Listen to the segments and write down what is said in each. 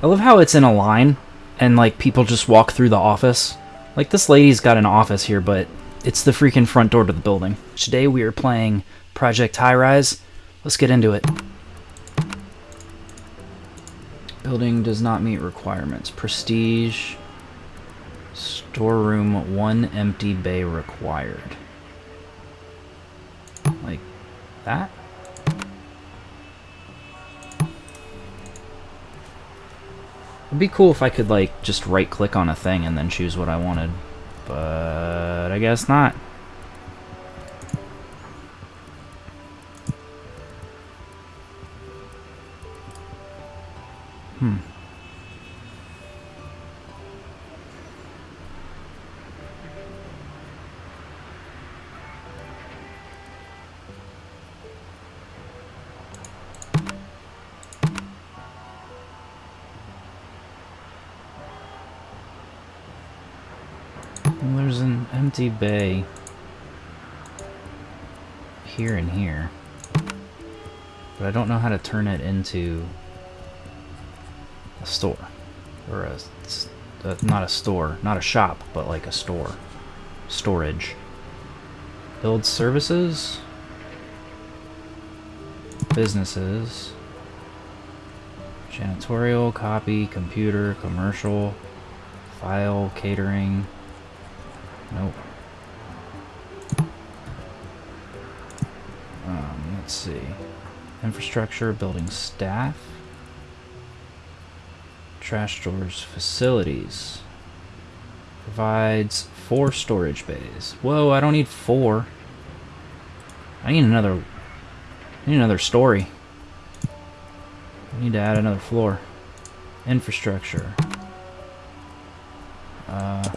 I love how it's in a line and like people just walk through the office. Like this lady's got an office here, but it's the freaking front door to the building. Today we are playing Project Highrise. Let's get into it. Building does not meet requirements. Prestige. Storeroom, one empty bay required. Like that? It'd be cool if I could, like, just right-click on a thing and then choose what I wanted. But I guess not. Hmm. Empty bay here and here. But I don't know how to turn it into a store. Or a, uh, not a store, not a shop, but like a store. Storage. Build services. Businesses. Janitorial, copy, computer, commercial, file, catering. Nope. Um, let's see. Infrastructure, building staff. Trash stores, facilities. Provides four storage bays. Whoa, I don't need four. I need another... I need another story. I need to add another floor. Infrastructure. Uh...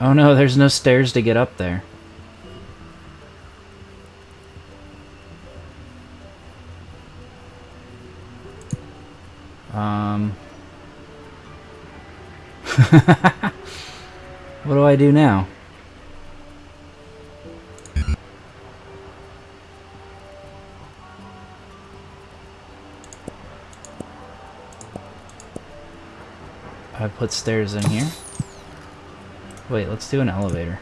Oh no, there's no stairs to get up there. Um... what do I do now? I put stairs in here. Wait, let's do an elevator.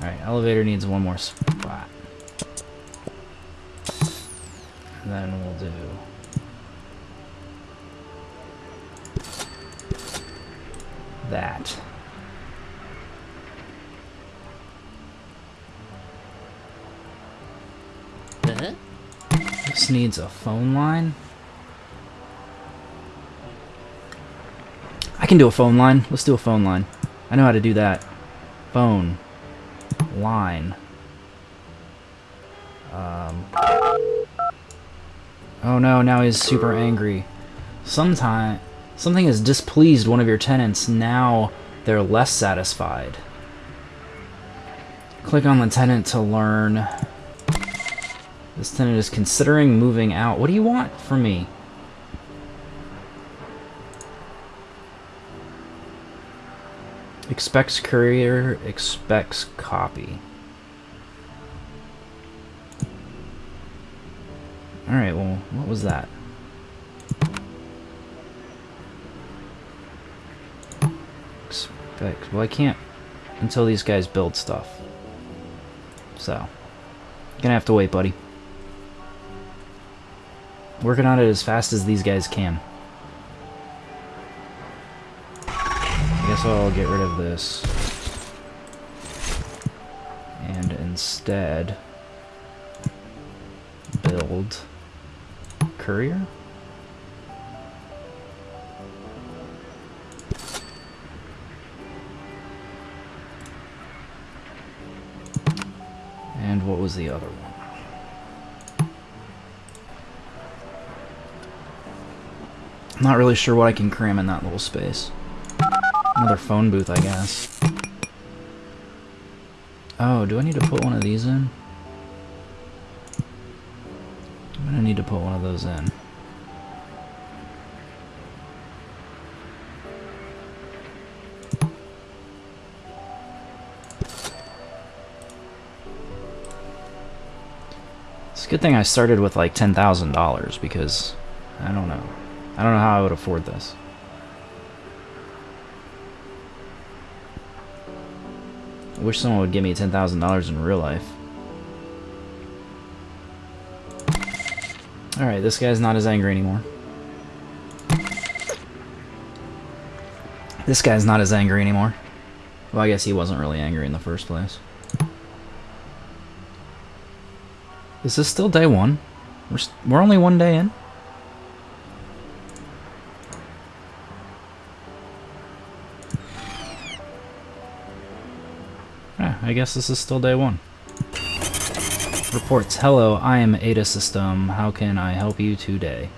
Alright, elevator needs one more spot. And then we'll do... That. Uh-huh. This needs a phone line. Can do a phone line. Let's do a phone line. I know how to do that. Phone. Line. Um. Oh no, now he's super angry. Sometime, something has displeased one of your tenants. Now they're less satisfied. Click on the tenant to learn. This tenant is considering moving out. What do you want from me? Expects courier, expects copy. Alright, well, what was that? Expect, well I can't until these guys build stuff. So, gonna have to wait, buddy. Working on it as fast as these guys can. Guess I'll get rid of this. And instead build courier? And what was the other one? I'm not really sure what I can cram in that little space. Another phone booth, I guess. Oh, do I need to put one of these in? I'm gonna need to put one of those in. It's a good thing I started with like $10,000 because I don't know. I don't know how I would afford this. Wish someone would give me $10,000 in real life. Alright, this guy's not as angry anymore. This guy's not as angry anymore. Well, I guess he wasn't really angry in the first place. Is this still day one? We're, we're only one day in? I guess this is still day one. Reports, hello, I am Ada System. How can I help you today?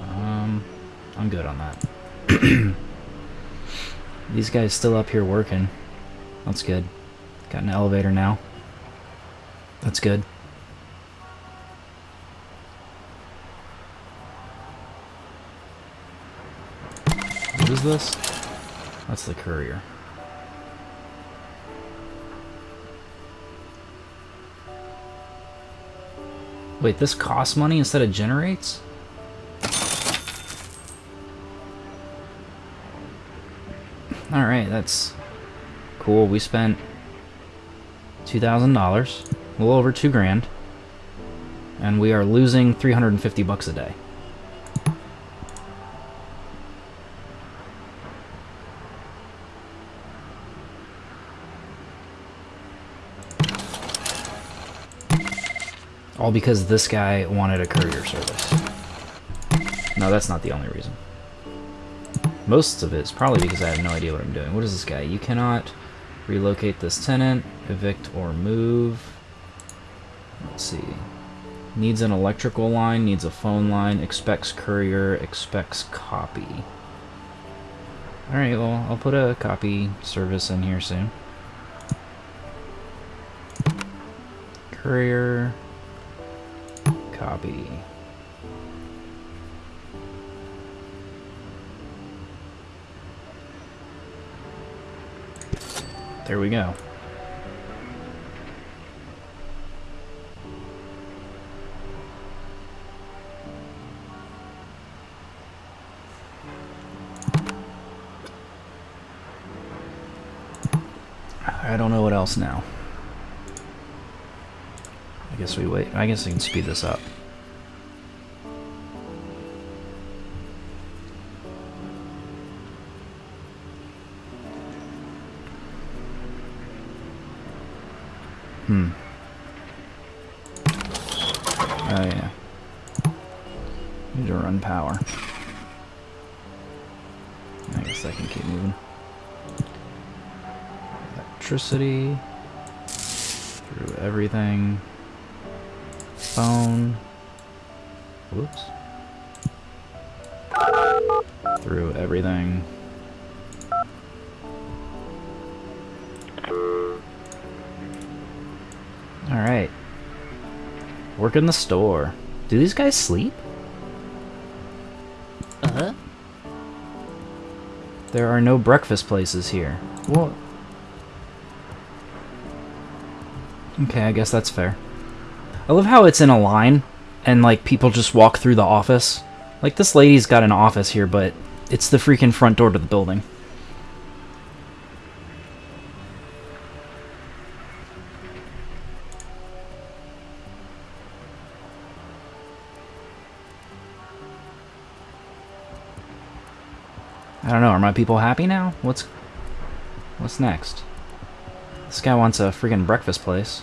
Um, I'm good on that. These guys still up here working. That's good. Got an elevator now. That's good. What is this? That's the courier. Wait, this costs money instead of generates? Alright, that's cool. We spent $2,000, a little over two grand, and we are losing 350 bucks a day. All because this guy wanted a courier service. No, that's not the only reason. Most of it is probably because I have no idea what I'm doing. What is this guy? You cannot relocate this tenant, evict or move. Let's see. Needs an electrical line, needs a phone line, expects courier, expects copy. Alright, well, I'll put a copy service in here soon. Courier, Copy. There we go. I don't know what else now. Guess we wait. I guess I can speed this up. Hmm. Oh yeah. Need to run power. I guess I can keep moving. Electricity. Through everything phone. Whoops. Through everything. Alright. Work in the store. Do these guys sleep? Uh-huh. There are no breakfast places here. What? Okay, I guess that's fair. I love how it's in a line and like people just walk through the office. Like this lady's got an office here, but it's the freaking front door to the building. I don't know, are my people happy now? What's what's next? This guy wants a freaking breakfast place.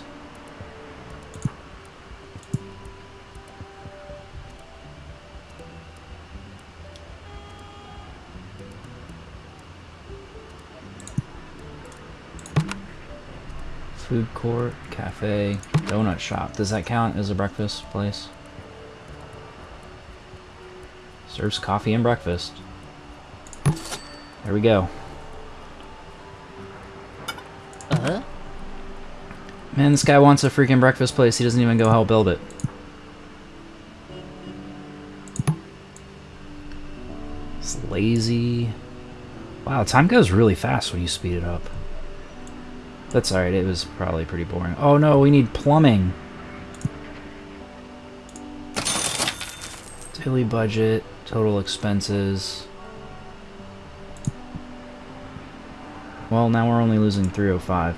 Food court, cafe, donut shop. Does that count as a breakfast place? Serves coffee and breakfast. There we go. Uh-huh. Man, this guy wants a freaking breakfast place. He doesn't even go help build it. It's lazy. Wow, time goes really fast when you speed it up. That's alright, it was probably pretty boring. Oh no, we need plumbing. Daily budget, total expenses. Well, now we're only losing 305.